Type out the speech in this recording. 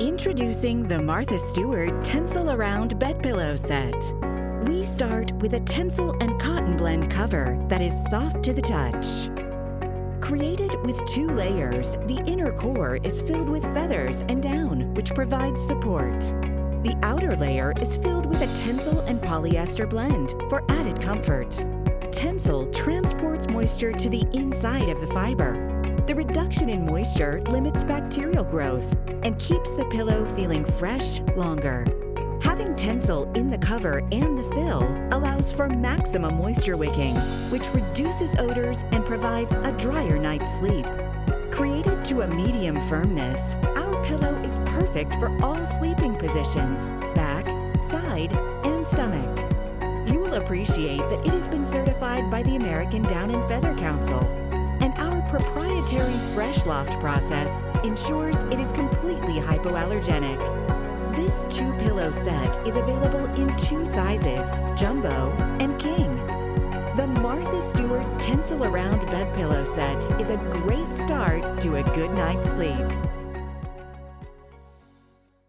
Introducing the Martha Stewart Tencel Around Bed Pillow Set. We start with a Tencel and cotton blend cover that is soft to the touch. Created with two layers, the inner core is filled with feathers and down, which provides support. The outer layer is filled with a Tencel and polyester blend for added comfort. Tencel transports moisture to the inside of the fiber. The reduction in moisture limits bacterial growth and keeps the pillow feeling fresh longer. Having Tencel in the cover and the fill allows for maximum moisture wicking, which reduces odors and provides a drier night's sleep. Created to a medium firmness, our pillow is perfect for all sleeping positions, back, side, and stomach. You will appreciate that it has been certified by the American Down and Feather Council, Fresh Loft process ensures it is completely hypoallergenic. This two-pillow set is available in two sizes, jumbo and king. The Martha Stewart Tencel Around Bed Pillow Set is a great start to a good night's sleep.